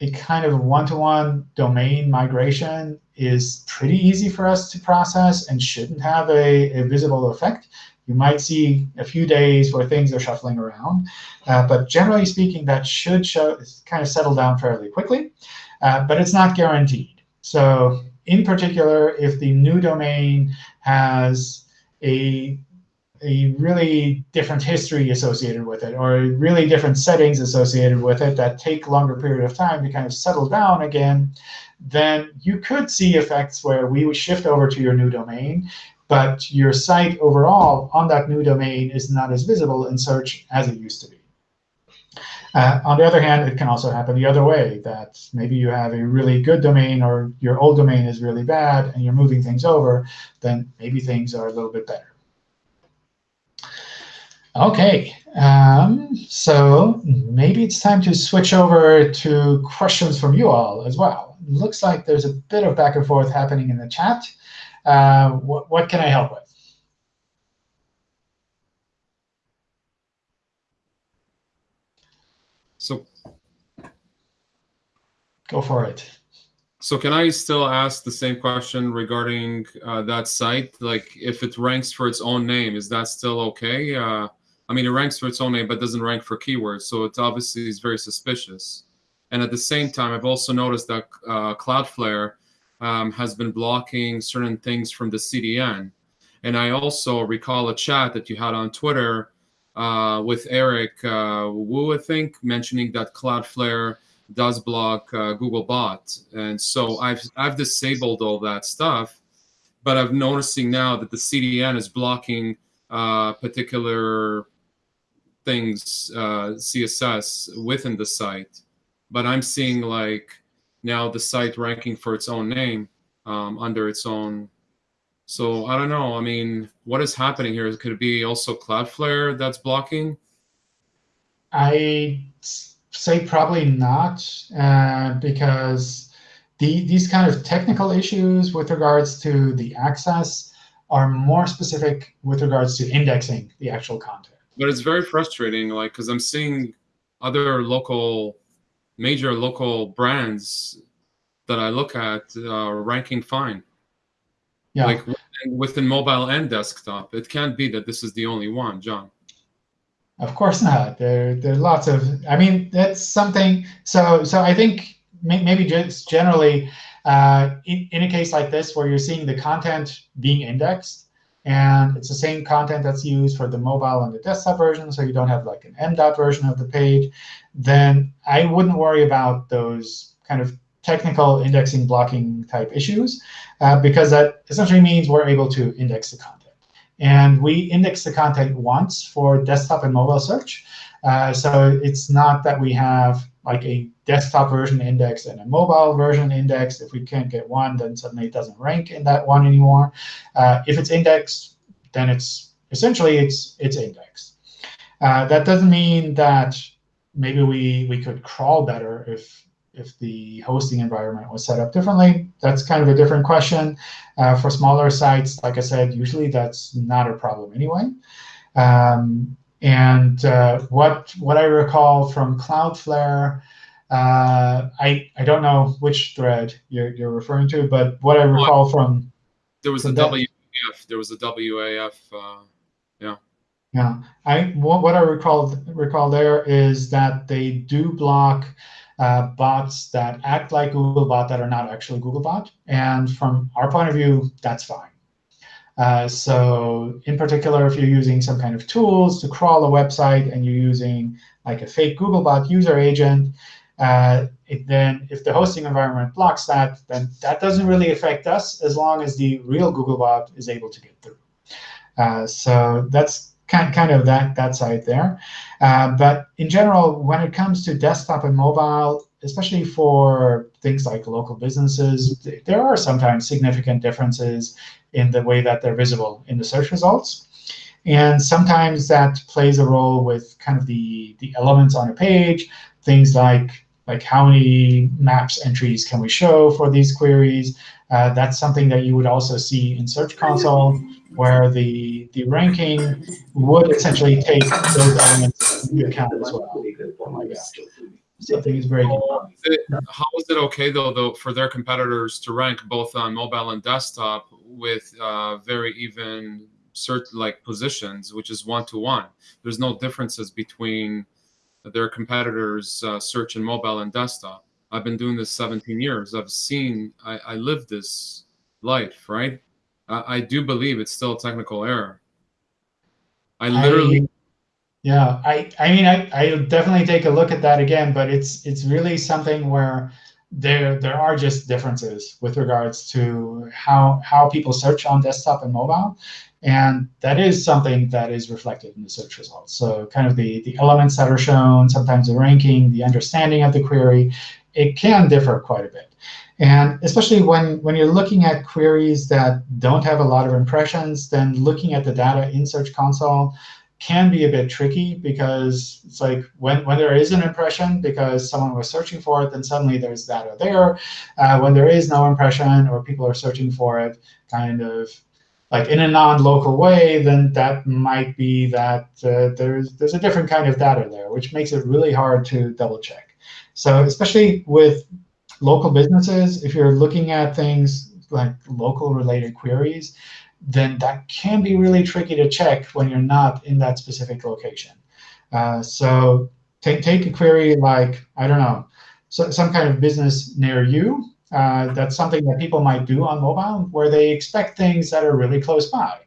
a kind of one-to-one -one domain migration is pretty easy for us to process and shouldn't have a, a, visible effect. You might see a few days where things are shuffling around. Uh, but generally speaking, that should show, kind of settle down fairly quickly. Uh, but it's not guaranteed. So in particular, if the new domain has a a really different history associated with it, or really different settings associated with it that take longer period of time to kind of settle down again, then you could see effects where we would shift over to your new domain, but your site overall on that new domain is not as visible in search as it used to be. Uh, on the other hand, it can also happen the other way, that maybe you have a really good domain or your old domain is really bad and you're moving things over, then maybe things are a little bit better. OK, um, so maybe it's time to switch over to questions from you all as well. looks like there's a bit of back and forth happening in the chat. Uh, what, what can I help with? So go for it. So can I still ask the same question regarding uh, that site? Like if it ranks for its own name, is that still OK? Uh, I mean, it ranks for its own name, but doesn't rank for keywords. So it obviously is very suspicious. And at the same time, I've also noticed that uh, Cloudflare um, has been blocking certain things from the CDN. And I also recall a chat that you had on Twitter uh, with Eric uh, Wu, I think, mentioning that Cloudflare does block uh, Googlebot. And so I've, I've disabled all that stuff, but I'm noticing now that the CDN is blocking uh, particular things, uh, CSS within the site. But I'm seeing like now the site ranking for its own name um, under its own so I don't know. I mean, what is happening here? Could it be also Cloudflare that's blocking? I say probably not, uh, because the, these kind of technical issues with regards to the access are more specific with regards to indexing the actual content. But it's very frustrating, like, because I'm seeing other local, major local brands that I look at uh, ranking fine. Yeah. Like within mobile and desktop. It can't be that this is the only one, John. Of course not. There, there are lots of. I mean, that's something. So, so I think maybe just generally, uh, in, in a case like this where you're seeing the content being indexed, and it's the same content that's used for the mobile and the desktop version, so you don't have like an MDOT version of the page, then I wouldn't worry about those kind of technical indexing blocking type issues, uh, because that essentially means we're able to index the content. And we index the content once for desktop and mobile search. Uh, so it's not that we have like a desktop version index and a mobile version index. If we can't get one, then suddenly it doesn't rank in that one anymore. Uh, if it's indexed, then it's essentially it's it's indexed. Uh, that doesn't mean that maybe we we could crawl better if if the hosting environment was set up differently. That's kind of a different question. Uh, for smaller sites, like I said, usually that's not a problem anyway. Um, and uh, what what I recall from Cloudflare, uh, I I don't know which thread you're you're referring to, but what I recall from there was a WAF. There was a WAF. Uh, yeah. Yeah. I what, what I recall recall there is that they do block uh, bots that act like Googlebot that are not actually Googlebot. And from our point of view, that's fine. Uh, so in particular, if you're using some kind of tools to crawl a website and you're using like a fake Googlebot user agent, uh, then if the hosting environment blocks that, then that doesn't really affect us as long as the real Googlebot is able to get through. Uh, so that's kind, kind of that, that side there. Uh, but in general, when it comes to desktop and mobile, especially for things like local businesses, there are sometimes significant differences in the way that they're visible in the search results. And sometimes that plays a role with kind of the, the elements on a page, things like like how many maps entries can we show for these queries. Uh, that's something that you would also see in Search Console where the the ranking would essentially take those elements into account as well. Oh my gosh. Something is breaking. How is it okay though, though, for their competitors to rank both on mobile and desktop with uh, very even certain like positions, which is one to one? There's no differences between their competitors' uh, search in mobile and desktop. I've been doing this 17 years. I've seen, I, I lived this life, right? I, I do believe it's still a technical error. I literally, I, yeah, I, I mean, I, I'll definitely take a look at that again, but it's, it's really something where there, there are just differences with regards to how, how people search on desktop and mobile. And that is something that is reflected in the search results. So kind of the, the elements that are shown, sometimes the ranking, the understanding of the query, it can differ quite a bit. And especially when, when you're looking at queries that don't have a lot of impressions, then looking at the data in Search Console can be a bit tricky because it's like when, when there is an impression because someone was searching for it, then suddenly there's data there. Uh, when there is no impression or people are searching for it kind of like in a non-local way, then that might be that uh, there's there's a different kind of data there, which makes it really hard to double check. So especially with local businesses, if you're looking at things like local related queries, then that can be really tricky to check when you're not in that specific location. Uh, so take, take a query like, I don't know, so, some kind of business near you. Uh, that's something that people might do on mobile, where they expect things that are really close by.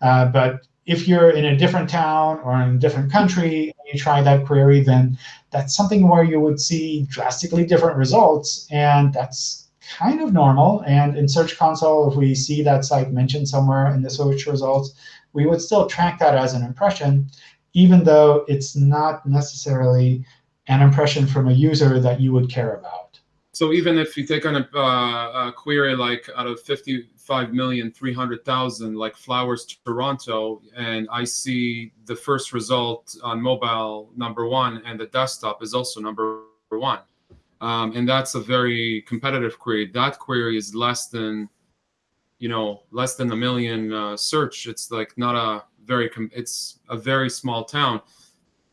Uh, but if you're in a different town or in a different country and you try that query, then that's something where you would see drastically different results. And that's kind of normal. And in Search Console, if we see that site mentioned somewhere in the search results, we would still track that as an impression, even though it's not necessarily an impression from a user that you would care about. So even if you take on a, uh, a query like out of 55 million, 300,000, like Flowers Toronto, and I see the first result on mobile number one, and the desktop is also number one. Um, and that's a very competitive query. That query is less than, you know, less than a million uh, search. It's like not a very, it's a very small town.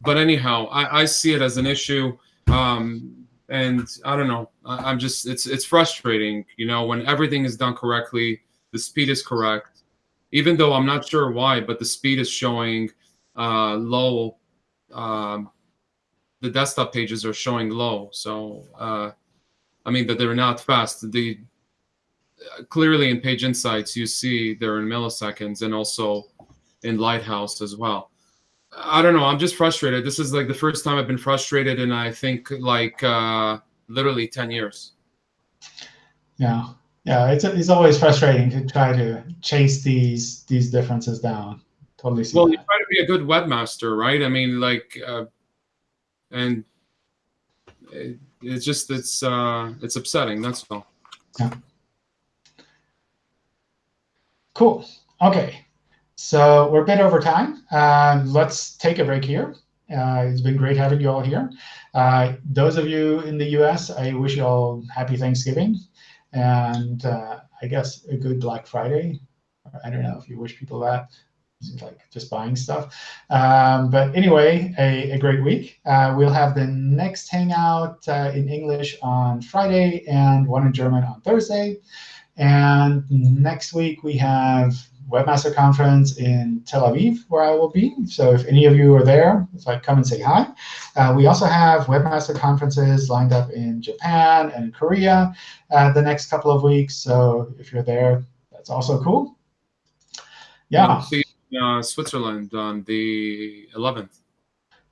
But anyhow, I, I see it as an issue. Um, and I don't know. I, am just it's it's frustrating, you know, when everything is done correctly, the speed is correct, even though I'm not sure why, but the speed is showing uh, low. Um, the desktop pages are showing low, so uh, I mean that they're not fast. The clearly in Page Insights you see they're in milliseconds, and also in Lighthouse as well. I don't know. I'm just frustrated. This is like the first time I've been frustrated in I think like uh, literally 10 years. Yeah, yeah. It's it's always frustrating to try to chase these these differences down. Totally. well, that. you try to be a good webmaster, right? I mean, like, uh, and it, it's just it's uh, it's upsetting. That's all. Yeah. Cool. Okay. So we're a bit over time. Uh, let's take a break here. Uh, it's been great having you all here. Uh, those of you in the US, I wish you all happy Thanksgiving and uh, I guess a good Black Friday. I don't know if you wish people that. Like just buying stuff. Um, but anyway, a, a great week. Uh, we'll have the next Hangout uh, in English on Friday and one in German on Thursday. And next week we have Webmaster Conference in Tel Aviv, where I will be. So if any of you are there, it's like come and say hi. Uh, we also have Webmaster Conferences lined up in Japan and Korea uh, the next couple of weeks. So if you're there, that's also cool. Yeah. See uh, Switzerland on the 11th.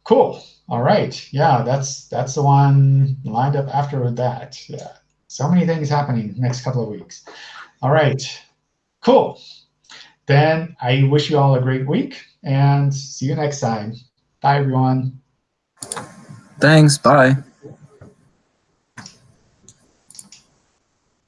Cool. All right. Yeah, that's that's the one lined up after that. Yeah. So many things happening next couple of weeks. All right. Cool. Then I wish you all a great week and see you next time. Bye, everyone. Thanks. Bye.